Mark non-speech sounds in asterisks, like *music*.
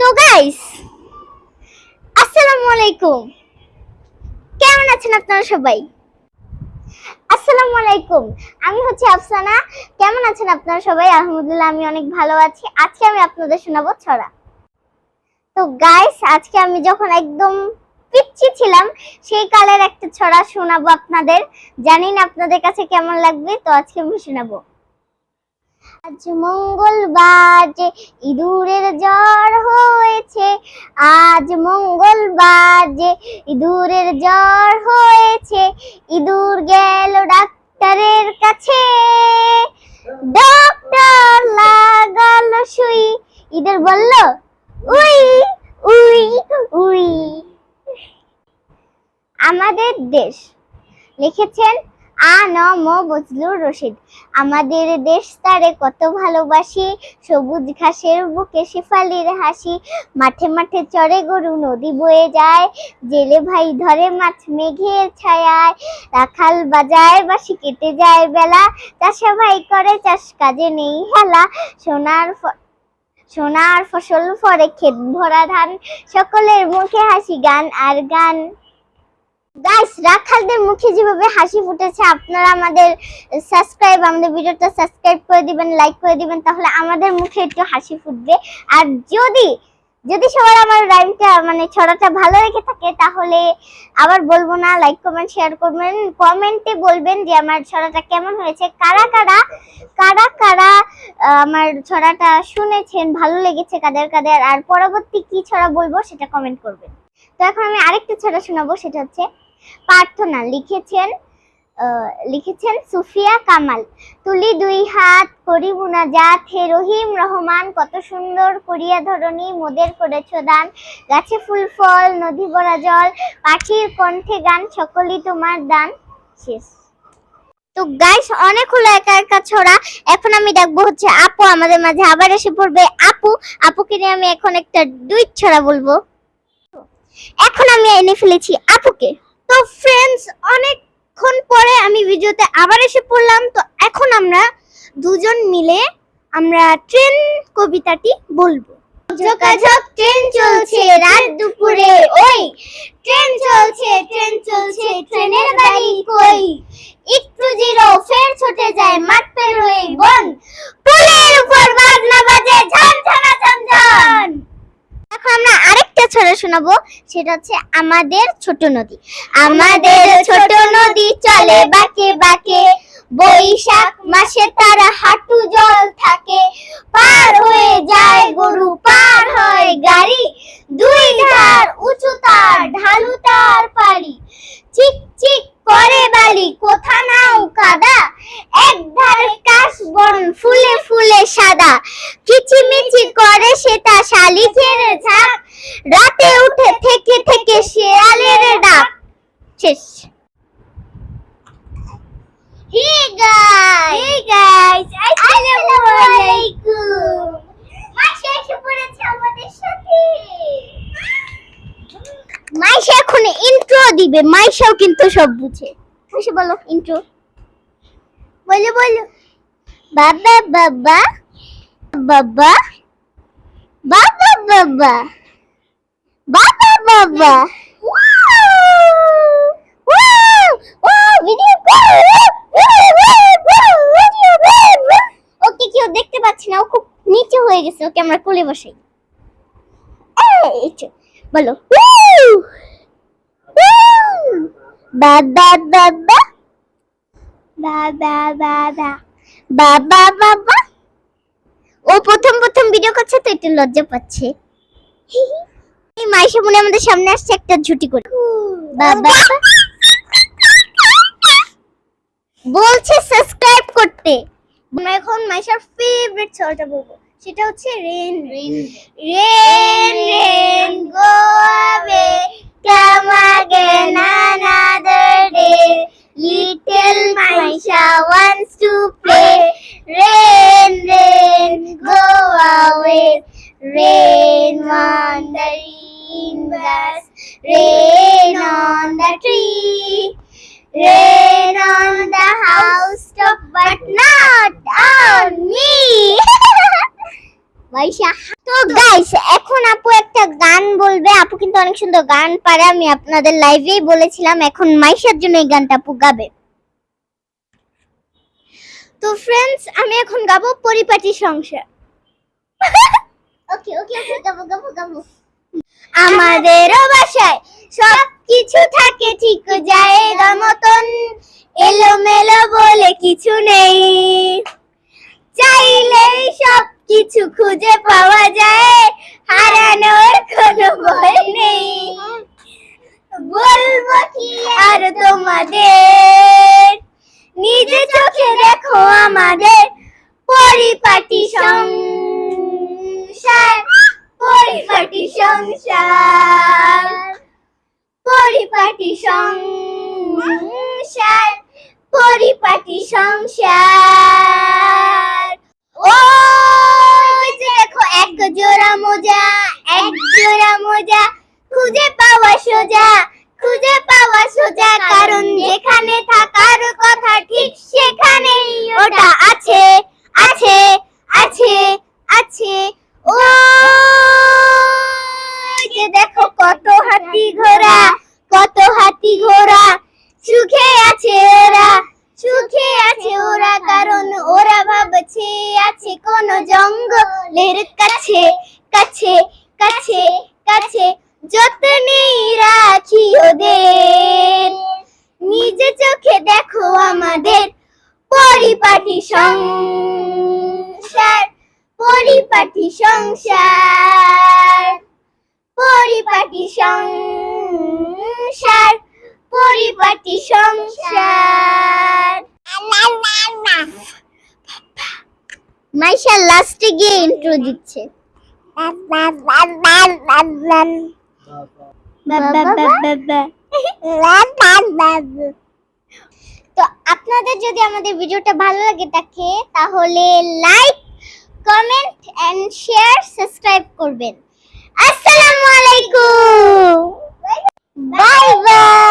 তো গাইস আসসালামু আলাইকুম। কেমন আছেন আপনারা সবাই? আসসালামু আলাইকুম, আমি হচ্ছে আফসানা। কেমন আছেন আপনারা সবাই? আলহামদুলিল্লাহ, আমি অনেক ভালো আছি। আজকে আমি আপনাদের শোনাবো ছড়া। তো গাইস আজকে আমি যখন একদম পিচ্ছি ছিলাম, সেই কালের একটা ছড়া শোনাবো আপনাদের। জানি না আপনাদের কাছে কেমন লাগবে, তো আজকে আমি শোনাবো। আজ মঙ্গলবার যে ইঁদুরের জ্বর হয়েছে, আজ মঙ্গলবার যে ইঁদুরের জ্বর হয়েছে, ইঁদুর গেল ডাক্তারের কাছে। ডক্টর লাগালো সুই। ইঁদুর বলল, উই উই উই। আমাদের দেশ লিখেছেন আ ন ম বজলুর রশিদ। আমাদের দেশ তারে কত ভালোবাসি, সবুজ ঘাসের বুকে শেফালির হাসি। মাঠে মাঠে চড়ে গরু নদী বয়ে যায়, জেলে ভাই ধরে মাছ মেঘের ছায়ায়। রাখাল বাজায় বাসি কেটে যায় বেলা, চাষা ভাই করে চাষ কাজে নেই হেলা। সোনার সোনার ফসল ফরে ক্ষেত ভরা ধান, সকলের মুখে হাসি গান আর গান। গাইস রাখালদের মুখে যেভাবে হাসি ফুটেছে, আপনারা আমাদের সাবস্ক্রাইব আমাদের ভিডিওটা সাবস্ক্রাইব করে দিবেন লাইক করে দিবেন, তাহলে আমাদের মুখে একটু হাসি ফুটবে। আর যদি যদি সবার আমার রাইমটা মানে ছড়াটা ভালো লেগে থাকে, তাহলে আবার বলব না লাইক কমেন্ট শেয়ার করবেন। কমেন্টে বলবেন যে আমার ছড়াটা কেমন হয়েছে, কারা কারা কারা কারা আমার ছড়াটা শুনেছেন, ভালো লেগেছে, কাদের কাদের, আর পরবর্তী কি ছড়া বলব, সেটা কমেন্ট করবেন। তো এখন আমি আরেকটা ছড়া শোনাবো, সেটা হচ্ছে প্রার্থনা। লিখেছেন লিখেছেন সুফিয়া কামাল। তুলি দুই হাত করি মুনাজাত হে রহিম রহমান, কত সুন্দর করিয়া ধরণী মোদের করেছ দান। গাছে ফুল, ফল, নদী ভরা জল, পাখির কণ্ঠে গান, সকলই তোমার দান। শেষ। তো গাইস অনেক হলো একা একা ছড়া। এখন আমি দেখব হচ্ছে আপু আমাদের মাঝে আবার এসে পড়বে। আপু, আপুকে নিয়ে আমি এখন একটা দুই ছড়া বলব। এখন আমি এনে ফেলেছি আপুকে। তো ফ্রেন্ডস অনেকক্ষণ পরে আমি ভিডিওতে আবার এসে পড়লাম। তো এখন আমরা দুজন মিলে আমরা ট্রেন কবিতাটি বলব। যোগাযোগ ট্রেন চলছে, রাত দুপুরে, ওই। ট্রেন চলছে ট্রেন চলছে ট্রেনের গাড়ি কই? একটু জিরো ফের ছুটে যায়, মাঠ পের হয়ে বন। শোনাবো, সেটা হচ্ছে আমাদের ছোট নদী। আমাদের ছোট নদী চলে বাঁকে বাঁকে, বৈশাখ মাসে তারা হাঁটু জল থাকে। পার হয়ে যায় গরু, পার হয় গাড়ি। দুই ধার উঁচু তার, ঢালু তার পারি চিক চিক করে বালি কোথা নাও কাদা এক ধারে কাশ বন ফুলে ফুলে সাদা কিচিমিচি করে সেটা শালিখের ঝাঁক রাতে উঠে থেকে থেকে শেয়ালের ডাক। শেষ। Hey guys. হে গাইস আসসালামু আলাইকুম মাসে এসে পড়েছে আমাদের সাথে। মাইশা এখন ইন্ট্রো দিবে। মাইশাও কিন্তু সব বুঝে। মাইশা বলো ইন্ট্রো বলো বলো। বাবা বাবা। বাবা। বাবা বাবা। বাবা বাবা ওকে কেউ দেখতে পাচ্ছি না। ও খুব হয়ে গেছে। ওকে বলো। বাবা বাবা ও প্রথম প্রথম ভিডিও করছে, তো একটু লজ্জা পাচ্ছে। এই মাইশা মনে হয় আমাদের সামনে আসছে একটা ঝুটি করে বাবা বলছে সাবস্ক্রাইব করতে আমরা এখন মাইশার ফেভারিট ছড়াটা বলবো সেটা হচ্ছে rain rain rain rain go away come again another day little maisha wants to play tree rain on the house top, but not on me. *laughs* তো গাইস এখন আপু কিন্তু অনেক সুন্দর গান পারে। আমি আপনাদের লাইভেই বলেছিলাম, এখন মাইশার জন্য এই গানটা আপু গাবে। তো ফ্রেন্ডস আমি এখন গাবো পরিপাটি সংসার। ওকে ওকে ওকে গাবো গাবো গাবো। আমাদেরও বাসায় সব কিছু থাকে, ঠিক জায়গা মতন। এলোমেলো বলে কিছু নেই। চাইলেই সব কিছু খুঁজে পাওয়া যায়, হারানোর কোনো ভয় নেই। বলব কি আর তোমাদের? নিজে চোখে দেখো আমাদের পরিপাটি সংসার পরিপাটি সংসার। পরিপাটি সংসার পরিপাটি সংসার। ও দেখো, এক জোড়া মোজা, এক জোড়া মোজা, খুঁজে পাওয়া সোজা, খুঁজে হাতি ঘোড়া, সুখে আছে ওরা, সুখে আছে ওরা, কারণ ওরা ভাবছে আছে কোন জঙ্গলের কাছে কাছে কাছে কাছে যত্নেই রাখি ওদের। নিজে চোখে দেখো আমাদের পরিপাটি সংসার পরিপাটি সংসার পরিপাটি সংসার পরিপাটি সংসার। মাইশা লাস্টে গিয়ে ইন্ট্রো দিচ্ছে। তো আপনাদের যদি আমাদের ভিডিওটা ভালো লাগে থাকে, তাহলে like comment and share subscribe করবেন। আসসালামু আলাইকুম! Bye bye.